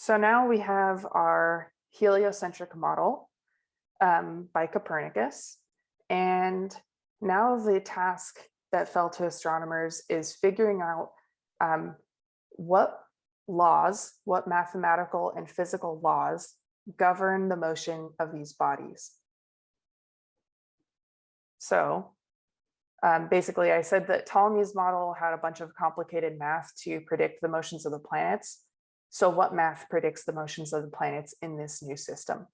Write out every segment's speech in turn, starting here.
So now we have our heliocentric model um, by Copernicus. And now the task that fell to astronomers is figuring out um, what laws, what mathematical and physical laws govern the motion of these bodies. So um, basically, I said that Ptolemy's model had a bunch of complicated math to predict the motions of the planets. So what math predicts the motions of the planets in this new system?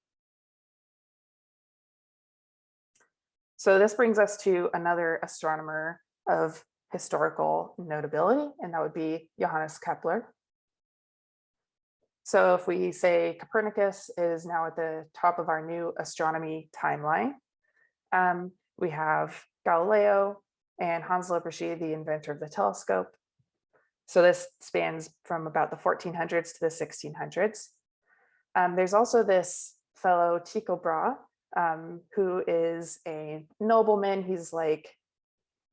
So this brings us to another astronomer of historical notability, and that would be Johannes Kepler. So if we say Copernicus is now at the top of our new astronomy timeline, um, we have Galileo and Hans Lippershey, the inventor of the telescope. So this spans from about the 1400s to the 1600s. Um, there's also this fellow Tycho Brahe, um, who is a nobleman. He's like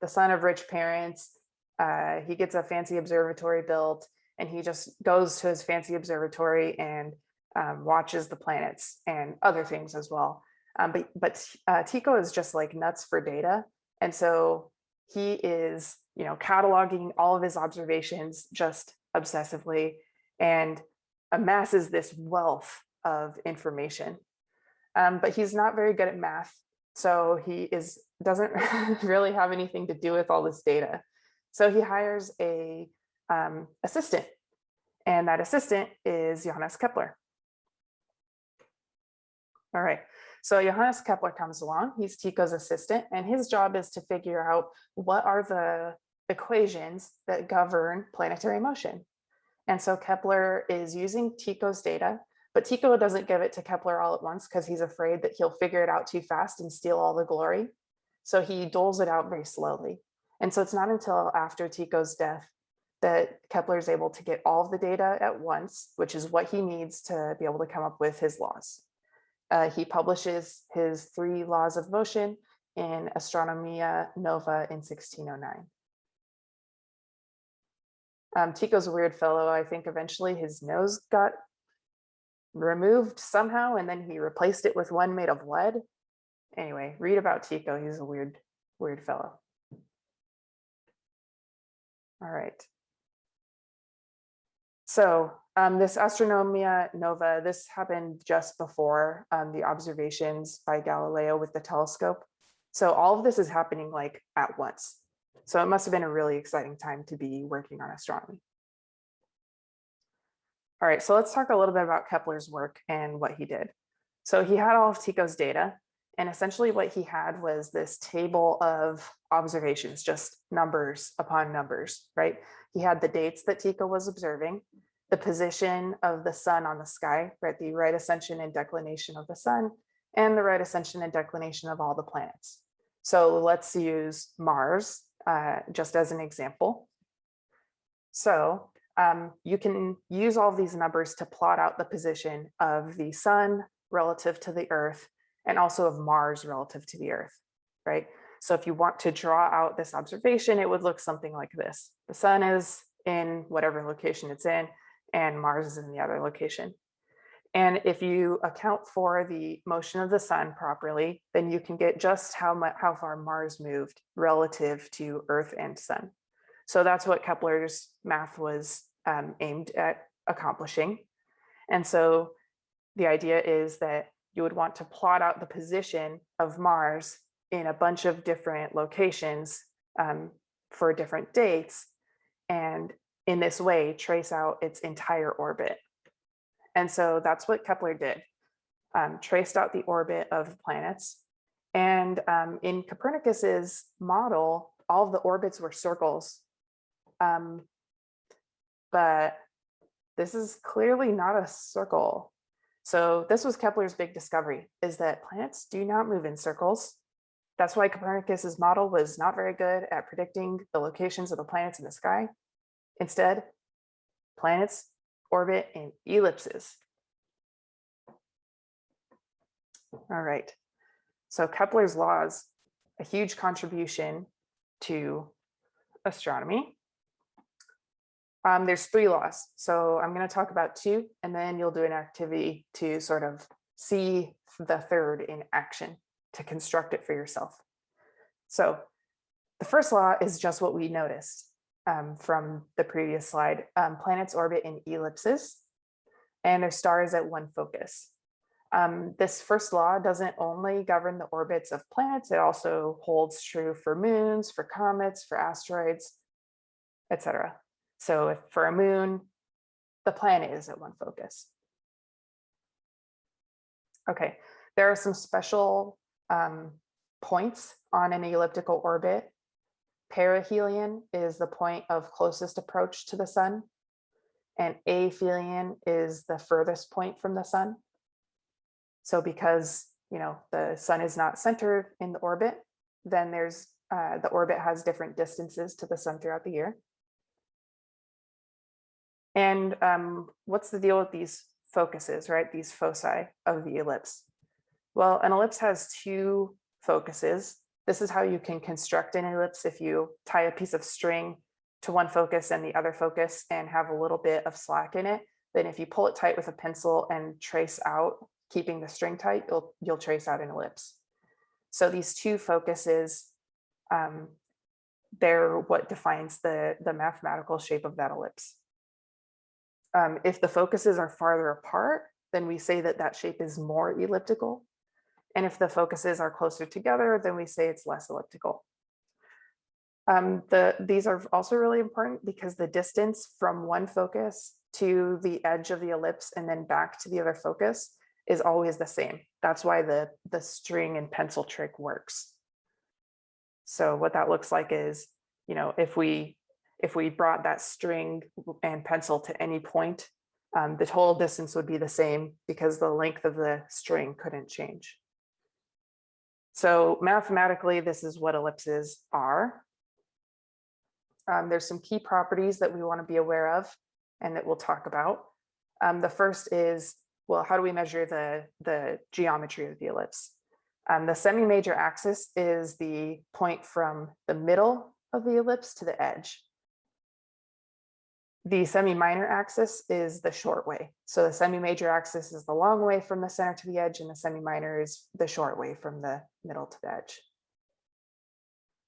the son of rich parents. Uh, he gets a fancy observatory built and he just goes to his fancy observatory and um, watches the planets and other things as well. Um, but but uh, Tycho is just like nuts for data. And so he is, you know, cataloging all of his observations just obsessively and amasses this wealth of information. Um, but he's not very good at math. So he is doesn't really have anything to do with all this data. So he hires a um, assistant and that assistant is Johannes Kepler. All right, so Johannes Kepler comes along, he's Tycho's assistant, and his job is to figure out what are the equations that govern planetary motion. And so Kepler is using Tycho's data, but Tycho doesn't give it to Kepler all at once because he's afraid that he'll figure it out too fast and steal all the glory. So he doles it out very slowly. And so it's not until after Tycho's death that Kepler is able to get all of the data at once, which is what he needs to be able to come up with his laws. Uh, he publishes his three laws of motion in Astronomia Nova in 1609. Um, Tycho's a weird fellow. I think eventually his nose got removed somehow and then he replaced it with one made of lead. Anyway, read about Tycho. He's a weird, weird fellow. All right. So um, this Astronomia Nova, this happened just before um, the observations by Galileo with the telescope. So all of this is happening like at once. So it must have been a really exciting time to be working on astronomy. All right, so let's talk a little bit about Kepler's work and what he did. So he had all of Tycho's data, and essentially what he had was this table of observations, just numbers upon numbers, right? He had the dates that Tycho was observing, the position of the sun on the sky, right? The right ascension and declination of the sun and the right ascension and declination of all the planets. So let's use Mars uh, just as an example. So um, you can use all these numbers to plot out the position of the sun relative to the earth and also of Mars relative to the earth, right? So if you want to draw out this observation, it would look something like this. The sun is in whatever location it's in, and Mars is in the other location. And if you account for the motion of the sun properly, then you can get just how much, how far Mars moved relative to Earth and sun. So that's what Kepler's math was um, aimed at accomplishing. And so the idea is that you would want to plot out the position of Mars in a bunch of different locations um, for different dates. And in this way trace out its entire orbit. And so that's what Kepler did, um, traced out the orbit of planets. And um, in Copernicus's model, all the orbits were circles. Um, but this is clearly not a circle. So this was Kepler's big discovery, is that planets do not move in circles. That's why Copernicus's model was not very good at predicting the locations of the planets in the sky. Instead, planets orbit and ellipses. All right, so Kepler's laws, a huge contribution to astronomy. Um, there's three laws. So I'm going to talk about two, and then you'll do an activity to sort of see the third in action to construct it for yourself. So the first law is just what we noticed um, from the previous slide. Um, planets orbit in ellipses and their stars at one focus. Um, this first law doesn't only govern the orbits of planets, it also holds true for moons, for comets, for asteroids, etc. So if for a moon, the planet is at one focus. Okay, there are some special um, points on an elliptical orbit. Perihelion is the point of closest approach to the sun, and aphelion is the furthest point from the sun. So because you know the sun is not centered in the orbit, then there's uh, the orbit has different distances to the sun throughout the year. And um, what's the deal with these focuses, right? These foci of the ellipse. Well, an ellipse has two focuses. This is how you can construct an ellipse if you tie a piece of string to one focus and the other focus and have a little bit of slack in it. Then if you pull it tight with a pencil and trace out, keeping the string tight, you'll, you'll trace out an ellipse. So these two focuses, um, they're what defines the, the mathematical shape of that ellipse. Um, if the focuses are farther apart, then we say that that shape is more elliptical. And if the focuses are closer together, then we say it's less elliptical. Um, the, these are also really important because the distance from one focus to the edge of the ellipse and then back to the other focus is always the same. That's why the, the string and pencil trick works. So what that looks like is, you know, if we if we brought that string and pencil to any point, um, the total distance would be the same because the length of the string couldn't change. So mathematically, this is what ellipses are. Um, there's some key properties that we want to be aware of and that we'll talk about. Um, the first is, well, how do we measure the, the geometry of the ellipse? Um, the semi-major axis is the point from the middle of the ellipse to the edge. The semi-minor axis is the short way. So the semi-major axis is the long way from the center to the edge and the semi-minor is the short way from the middle to the edge.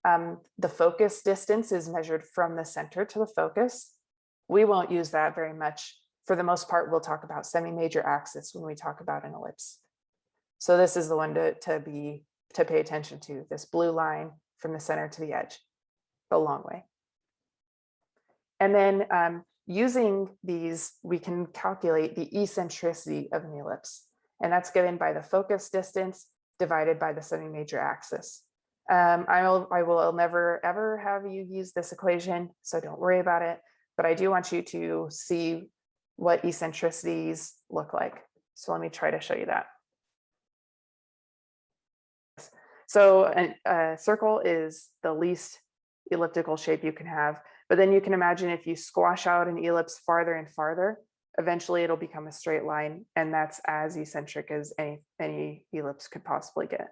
Um, the focus distance is measured from the center to the focus. We won't use that very much. For the most part, we'll talk about semi-major axis when we talk about an ellipse. So this is the one to, to be to pay attention to, this blue line from the center to the edge, the long way. And then um, using these, we can calculate the eccentricity of an ellipse. And that's given by the focus distance divided by the semi-major axis. Um, I will, I will never ever have you use this equation, so don't worry about it. But I do want you to see what eccentricities look like. So let me try to show you that. So a, a circle is the least elliptical shape you can have. But then you can imagine if you squash out an ellipse farther and farther, eventually it'll become a straight line. And that's as eccentric as any, any ellipse could possibly get.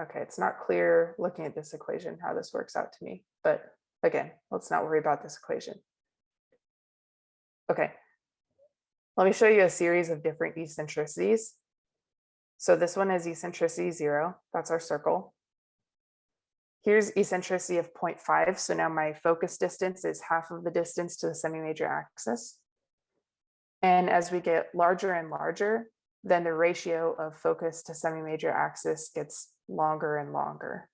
Okay, it's not clear looking at this equation how this works out to me, but again, let's not worry about this equation. Okay, let me show you a series of different eccentricities. So this one is eccentricity zero, that's our circle. Here's eccentricity of 0.5. So now my focus distance is half of the distance to the semi-major axis. And as we get larger and larger, then the ratio of focus to semi-major axis gets longer and longer.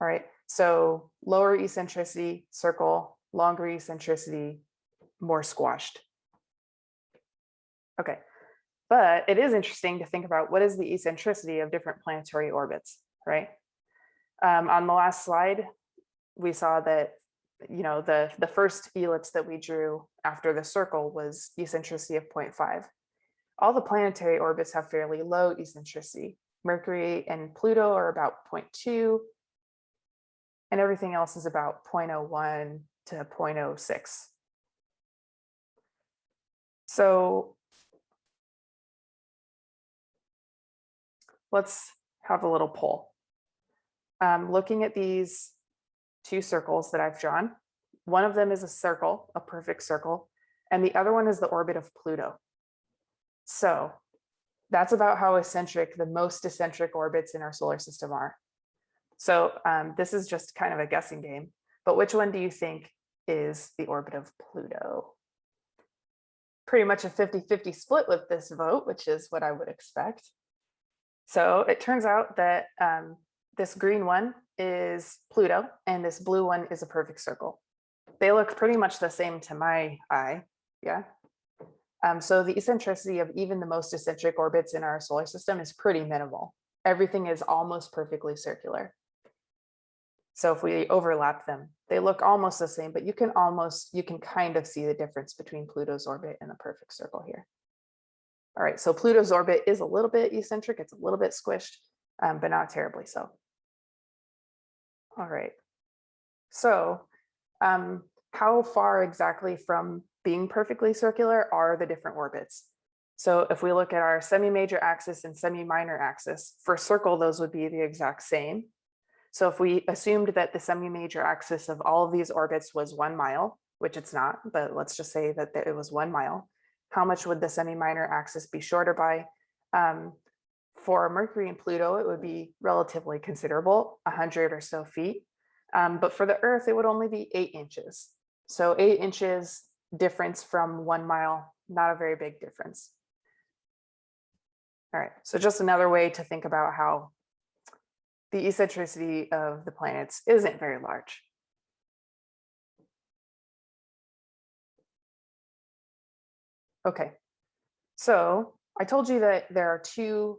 All right, so lower eccentricity, circle, longer eccentricity, more squashed. Okay, but it is interesting to think about what is the eccentricity of different planetary orbits, right? Um, on the last slide, we saw that, you know, the, the first ellipse that we drew after the circle was eccentricity of 0.5. All the planetary orbits have fairly low eccentricity. Mercury and Pluto are about 0.2, and everything else is about 0.01 to 0.06. So let's have a little poll. Um, looking at these two circles that I've drawn. One of them is a circle, a perfect circle, and the other one is the orbit of Pluto. So that's about how eccentric the most eccentric orbits in our solar system are. So um, this is just kind of a guessing game, but which one do you think is the orbit of Pluto? Pretty much a 50-50 split with this vote, which is what I would expect. So it turns out that um, this green one is Pluto and this blue one is a perfect circle. They look pretty much the same to my eye, yeah. Um, so the eccentricity of even the most eccentric orbits in our solar system is pretty minimal. Everything is almost perfectly circular. So if we overlap them, they look almost the same, but you can almost, you can kind of see the difference between Pluto's orbit and the perfect circle here. All right, so Pluto's orbit is a little bit eccentric, it's a little bit squished, um, but not terribly so. All right, so um, how far exactly from being perfectly circular are the different orbits? So if we look at our semi-major axis and semi-minor axis, for circle, those would be the exact same. So if we assumed that the semi-major axis of all of these orbits was one mile, which it's not, but let's just say that it was one mile, how much would the semi-minor axis be shorter by? Um, for Mercury and Pluto, it would be relatively considerable, 100 or so feet. Um, but for the Earth, it would only be eight inches. So eight inches difference from one mile, not a very big difference. All right, so just another way to think about how the eccentricity of the planets isn't very large. Okay, so I told you that there are two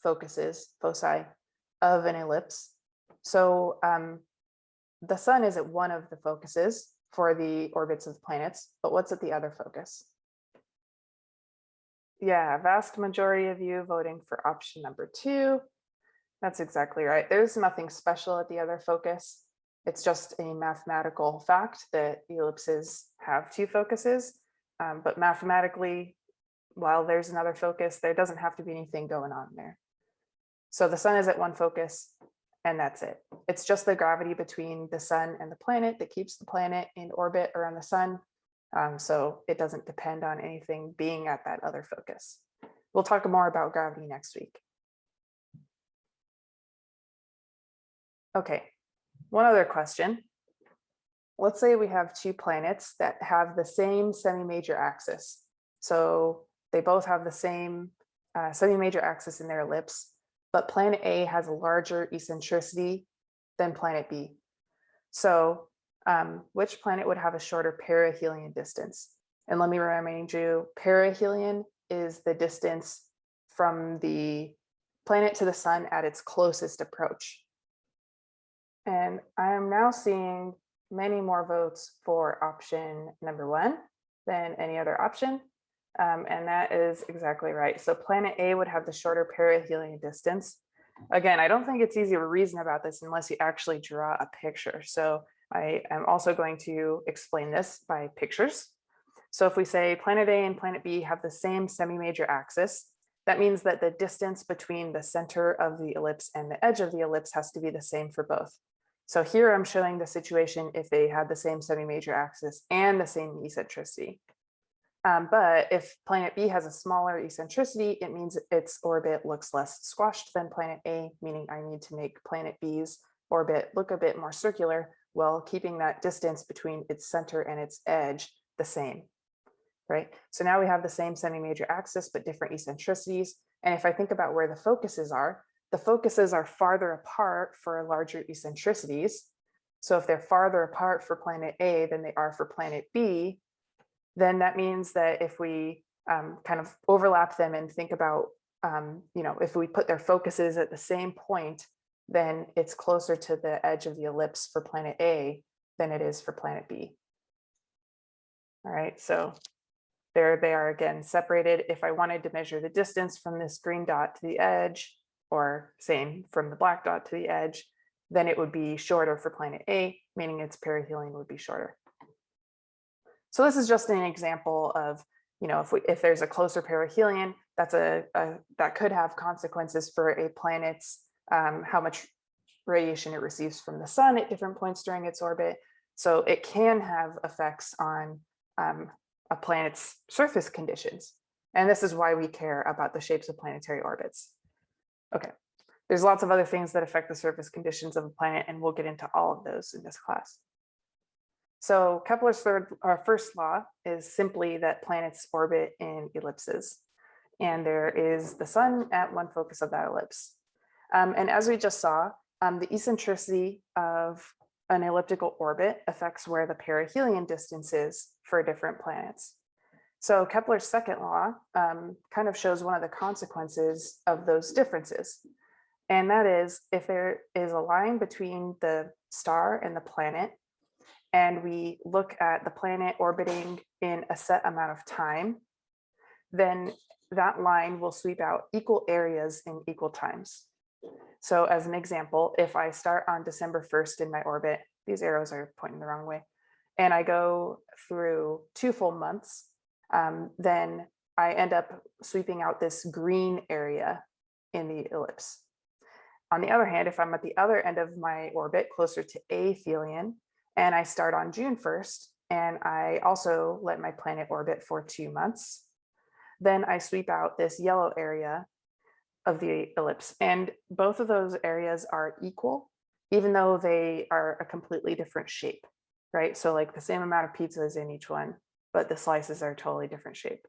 focuses, foci, of an ellipse. So um, the sun is at one of the focuses for the orbits of the planets, but what's at the other focus? Yeah, vast majority of you voting for option number two. That's exactly right. There's nothing special at the other focus. It's just a mathematical fact that ellipses have two focuses. Um, but mathematically, while there's another focus, there doesn't have to be anything going on there. So the sun is at one focus and that's it. It's just the gravity between the sun and the planet that keeps the planet in orbit around the sun. Um, so it doesn't depend on anything being at that other focus. We'll talk more about gravity next week. Okay, one other question. Let's say we have two planets that have the same semi-major axis. So they both have the same uh, semi-major axis in their ellipse, but planet A has a larger eccentricity than planet B. So um, which planet would have a shorter perihelion distance? And let me remind you, perihelion is the distance from the planet to the sun at its closest approach. And I am now seeing many more votes for option number one than any other option. Um, and that is exactly right. So planet A would have the shorter perihelion distance. Again, I don't think it's easy to reason about this unless you actually draw a picture. So I am also going to explain this by pictures. So if we say planet A and planet B have the same semi-major axis, that means that the distance between the center of the ellipse and the edge of the ellipse has to be the same for both. So here I'm showing the situation if they had the same semi-major axis and the same eccentricity. Um, but if planet B has a smaller eccentricity, it means its orbit looks less squashed than planet A, meaning I need to make planet B's orbit look a bit more circular while keeping that distance between its center and its edge the same, right? So now we have the same semi-major axis, but different eccentricities. And if I think about where the focuses are, the focuses are farther apart for larger eccentricities. So if they're farther apart for planet A than they are for planet B, then that means that if we um, kind of overlap them and think about, um, you know, if we put their focuses at the same point, then it's closer to the edge of the ellipse for planet A than it is for planet B. All right, so there they are again separated. If I wanted to measure the distance from this green dot to the edge, or same from the black dot to the edge, then it would be shorter for planet A, meaning its perihelion would be shorter. So this is just an example of, you know, if we if there's a closer perihelion, that's a, a that could have consequences for a planet's um, how much radiation it receives from the sun at different points during its orbit. So it can have effects on um, a planet's surface conditions. And this is why we care about the shapes of planetary orbits. Okay, there's lots of other things that affect the surface conditions of a planet, and we'll get into all of those in this class. So Kepler's third or first law is simply that planets orbit in ellipses. And there is the sun at one focus of that ellipse. Um, and as we just saw, um, the eccentricity of an elliptical orbit affects where the perihelion distance is for different planets. So Kepler's second law um, kind of shows one of the consequences of those differences. And that is if there is a line between the star and the planet, and we look at the planet orbiting in a set amount of time, then that line will sweep out equal areas in equal times. So as an example, if I start on December 1st in my orbit, these arrows are pointing the wrong way, and I go through two full months, um, then I end up sweeping out this green area in the ellipse. On the other hand, if I'm at the other end of my orbit, closer to aphelion, and I start on June 1st, and I also let my planet orbit for two months, then I sweep out this yellow area of the ellipse. And both of those areas are equal, even though they are a completely different shape, right? So like the same amount of pizzas in each one, but the slices are totally different shape.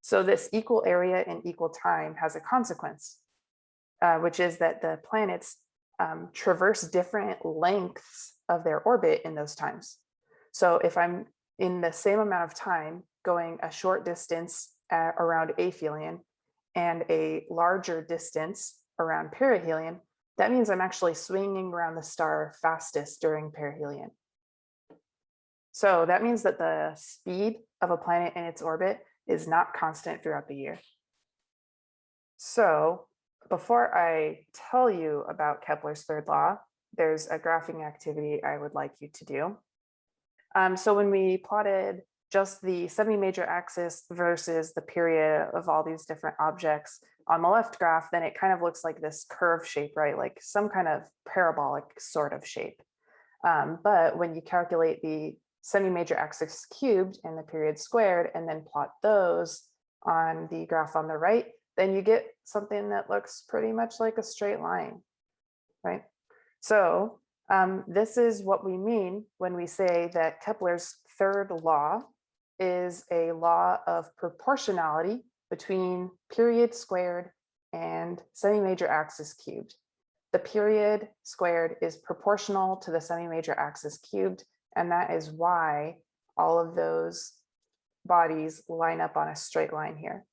So this equal area in equal time has a consequence, uh, which is that the planets um, traverse different lengths of their orbit in those times. So if I'm in the same amount of time going a short distance at, around aphelion and a larger distance around perihelion, that means I'm actually swinging around the star fastest during perihelion. So that means that the speed of a planet in its orbit is not constant throughout the year. So before I tell you about Kepler's third law, there's a graphing activity I would like you to do. Um, so when we plotted just the semi-major axis versus the period of all these different objects on the left graph, then it kind of looks like this curve shape, right? Like some kind of parabolic sort of shape. Um, but when you calculate the semi-major axis cubed and the period squared and then plot those on the graph on the right, then you get something that looks pretty much like a straight line, right? So um, this is what we mean when we say that Kepler's third law is a law of proportionality between period squared and semi-major axis cubed. The period squared is proportional to the semi-major axis cubed, and that is why all of those bodies line up on a straight line here.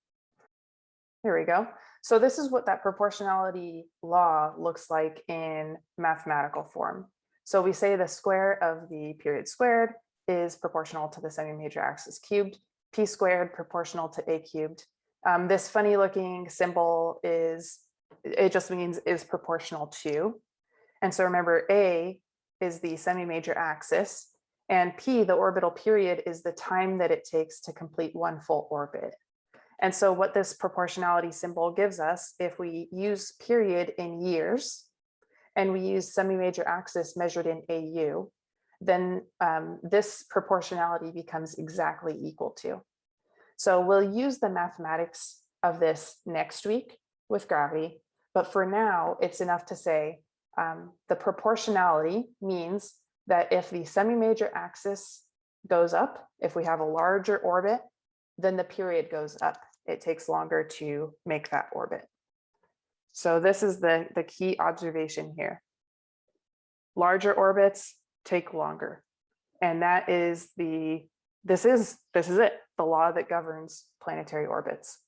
Here we go. So this is what that proportionality law looks like in mathematical form. So we say the square of the period squared is proportional to the semi-major axis cubed, p squared proportional to a cubed. Um, this funny looking symbol is, it just means is proportional to. And so remember a is the semi-major axis and p, the orbital period, is the time that it takes to complete one full orbit. And so what this proportionality symbol gives us, if we use period in years, and we use semi-major axis measured in AU, then um, this proportionality becomes exactly equal to. So we'll use the mathematics of this next week with gravity, but for now, it's enough to say um, the proportionality means that if the semi-major axis goes up, if we have a larger orbit, then the period goes up it takes longer to make that orbit. So this is the, the key observation here. Larger orbits take longer. And that is the, this is, this is it, the law that governs planetary orbits.